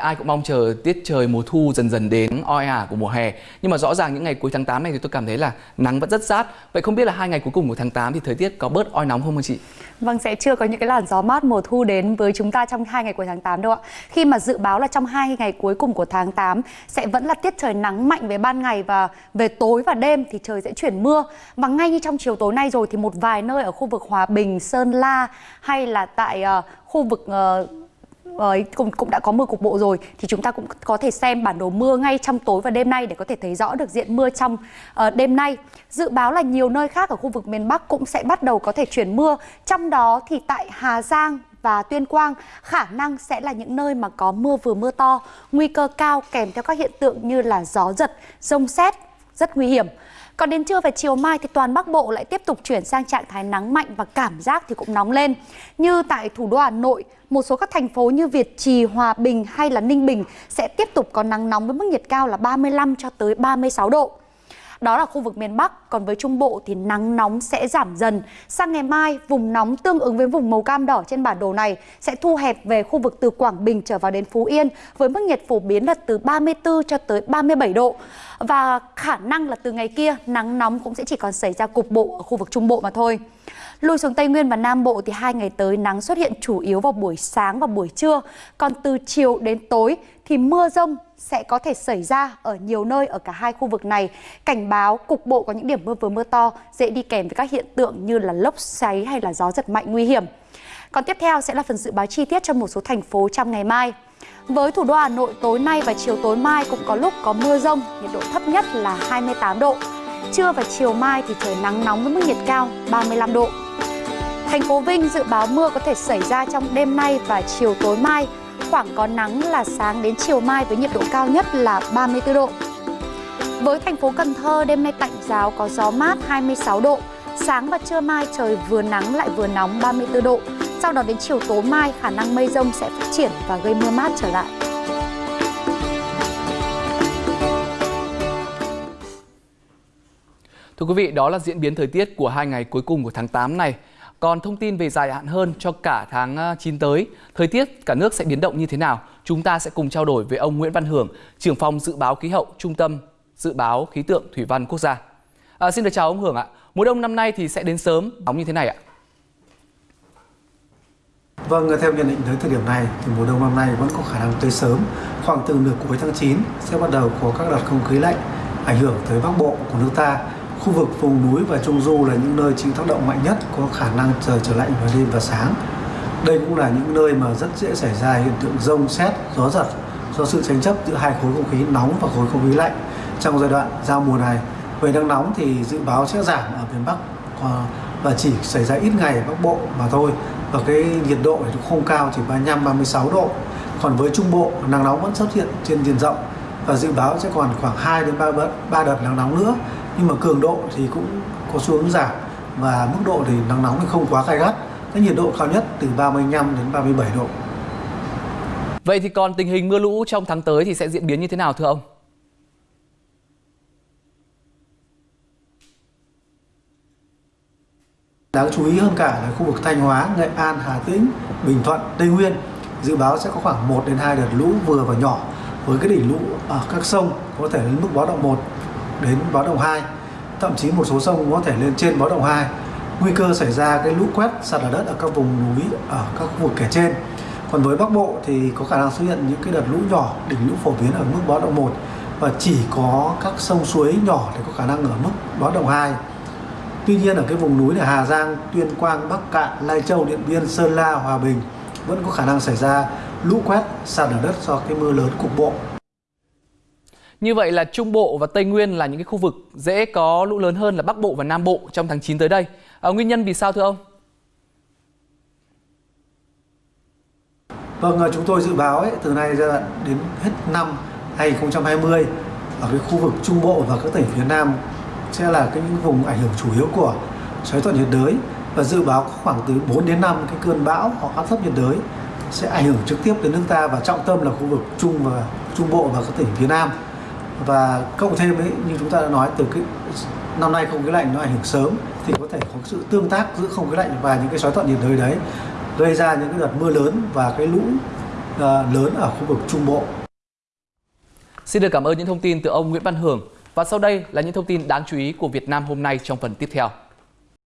Ai cũng mong chờ tiết trời mùa thu dần dần đến oi ả của mùa hè. Nhưng mà rõ ràng những ngày cuối tháng 8 này thì tôi cảm thấy là nắng vẫn rất rát. Vậy không biết là hai ngày cuối cùng của tháng 8 thì thời tiết có bớt oi nóng không hả chị? Vâng, sẽ chưa có những cái làn gió mát mùa thu đến với chúng ta trong hai ngày cuối tháng 8 đâu ạ. Khi mà dự báo là trong hai ngày cuối cùng của tháng 8 sẽ vẫn là tiết trời nắng mạnh về ban ngày và về tối và đêm thì trời sẽ chuyển mưa. Và ngay như trong chiều tối nay rồi thì một vài nơi ở khu vực Hòa Bình, Sơn La hay là tại uh, khu vực uh, Ờ, cũng cũng đã có mưa cục bộ rồi thì chúng ta cũng có thể xem bản đồ mưa ngay trong tối và đêm nay để có thể thấy rõ được diện mưa trong uh, đêm nay. Dự báo là nhiều nơi khác ở khu vực miền Bắc cũng sẽ bắt đầu có thể chuyển mưa. Trong đó thì tại Hà Giang và Tuyên Quang khả năng sẽ là những nơi mà có mưa vừa mưa to, nguy cơ cao kèm theo các hiện tượng như là gió giật, rông xét rất nguy hiểm. Còn đến trưa và chiều mai thì toàn Bắc Bộ lại tiếp tục chuyển sang trạng thái nắng mạnh và cảm giác thì cũng nóng lên. Như tại thủ đô Hà Nội, một số các thành phố như Việt Trì, Hòa Bình hay là Ninh Bình sẽ tiếp tục có nắng nóng với mức nhiệt cao là 35 cho tới 36 độ. Đó là khu vực miền Bắc, còn với Trung Bộ thì nắng nóng sẽ giảm dần. Sang ngày mai, vùng nóng tương ứng với vùng màu cam đỏ trên bản đồ này sẽ thu hẹp về khu vực từ Quảng Bình trở vào đến Phú Yên với mức nhiệt phổ biến là từ 34 cho tới 37 độ. Và khả năng là từ ngày kia nắng nóng cũng sẽ chỉ còn xảy ra cục bộ ở khu vực Trung Bộ mà thôi. Lùi xuống Tây Nguyên và Nam Bộ thì hai ngày tới nắng xuất hiện chủ yếu vào buổi sáng và buổi trưa. Còn từ chiều đến tối thì mưa rông sẽ có thể xảy ra ở nhiều nơi ở cả hai khu vực này. Cảnh báo cục bộ có những điểm mưa vừa mưa to dễ đi kèm với các hiện tượng như là lốc xoáy hay là gió giật mạnh nguy hiểm. Còn tiếp theo sẽ là phần dự báo chi tiết cho một số thành phố trong ngày mai. Với thủ đô Hà Nội tối nay và chiều tối mai cũng có lúc có mưa rông, nhiệt độ thấp nhất là 28 độ. Trưa và chiều mai thì trời nắng nóng với mức nhiệt cao 35 độ. Thành phố Vinh dự báo mưa có thể xảy ra trong đêm nay và chiều tối mai, khoảng có nắng là sáng đến chiều mai với nhiệt độ cao nhất là 34 độ. Với thành phố Cần Thơ, đêm nay tạnh giáo có gió mát 26 độ, sáng và trưa mai trời vừa nắng lại vừa nóng 34 độ. Sau đó đến chiều tối mai, khả năng mây rông sẽ phát triển và gây mưa mát trở lại. Thưa quý vị, đó là diễn biến thời tiết của hai ngày cuối cùng của tháng 8 này. Còn thông tin về dài hạn hơn cho cả tháng ờ, 9 tới, thời tiết cả nước sẽ biến động như thế nào? Chúng ta sẽ cùng trao đổi với ông Nguyễn Văn Hưởng, trưởng phòng dự báo khí hậu Trung tâm Dự báo Khí tượng Thủy văn Quốc gia. À, xin được chào ông Hưởng ạ. Mùa đông năm nay thì sẽ đến sớm, nóng như thế này ạ? Vâng, theo nhận định tới thời điểm này thì mùa đông năm nay vẫn có khả năng tới sớm. Khoảng từ nửa cuối tháng 9 sẽ bắt đầu có các đợt không khí lạnh ảnh hưởng tới Bắc Bộ của nước ta Khu vực vùng núi và trung du là những nơi chịu tác động mạnh nhất có khả năng trời trở lạnh vào đêm và sáng. Đây cũng là những nơi mà rất dễ xảy ra hiện tượng rông xét, gió giật do sự tranh chấp giữa hai khối không khí nóng và khối không khí lạnh trong giai đoạn giao mùa này. Về nắng nóng thì dự báo sẽ giảm ở miền Bắc ờ, và chỉ xảy ra ít ngày ở Bắc Bộ mà thôi. Và cái nhiệt độ thì không cao chỉ 35 36 độ. Còn với Trung Bộ nắng nóng vẫn xuất hiện trên diện rộng và dự báo sẽ còn khoảng 2 đến 3 đợt, 3 đợt nắng nóng nữa nhưng mà cường độ thì cũng có xu hướng giảm. Và mức độ thì nắng nóng thì không quá gai gắt. Cái nhiệt độ cao nhất từ 35 đến 37 độ. Vậy thì còn tình hình mưa lũ trong tháng tới thì sẽ diễn biến như thế nào thưa ông? Đáng chú ý hơn cả là khu vực Thanh Hóa, Nghệ An, Hà Tĩnh, Bình Thuận, Tây Nguyên dự báo sẽ có khoảng 1 đến 2 đợt lũ vừa và nhỏ. Với cái đỉnh lũ ở các sông có thể lên mức báo động 1 đến báo động 2 thậm chí một số sông có thể lên trên báo động 2 nguy cơ xảy ra cái lũ quét sạt lở đất ở các vùng núi ở các khu vực kể trên. Còn với Bắc Bộ thì có khả năng xuất hiện những cái đợt lũ nhỏ đỉnh lũ phổ biến ở mức báo động 1 và chỉ có các sông suối nhỏ thì có khả năng ở mức báo động 2 Tuy nhiên ở cái vùng núi là Hà Giang, Tuyên Quang, Bắc Cạn, Lai Châu, Điện Biên, Sơn La, Hòa Bình vẫn có khả năng xảy ra lũ quét sạt lở đất do cái mưa lớn cục bộ như vậy là Trung Bộ và Tây Nguyên là những cái khu vực dễ có lũ lớn hơn là Bắc Bộ và Nam Bộ trong tháng 9 tới đây. À, nguyên nhân vì sao thưa ông? Vâng, à, chúng tôi dự báo ấy, từ nay giai đoạn đến hết năm 2020 ở cái khu vực Trung Bộ và các tỉnh phía Nam sẽ là cái những vùng ảnh hưởng chủ yếu của xoáy thuận nhiệt đới và dự báo khoảng từ 4 đến 5 cái cơn bão hoặc áp thấp nhiệt đới sẽ ảnh hưởng trực tiếp đến nước ta và trọng tâm là khu vực Trung và Trung Bộ và các tỉnh phía Nam và cộng thêm ấy, như chúng ta đã nói, từ cái năm nay không khí lạnh nó ảnh hưởng sớm, thì có thể có sự tương tác giữa không khí lạnh và những cái xoáy thuận nhiệt đới đấy, gây ra những cái đợt mưa lớn và cái lũ ờ, lớn ở khu vực Trung Bộ. Xin được cảm ơn những thông tin từ ông Nguyễn Văn Hưởng. Và sau đây là những thông tin đáng chú ý của Việt Nam hôm nay trong phần tiếp theo.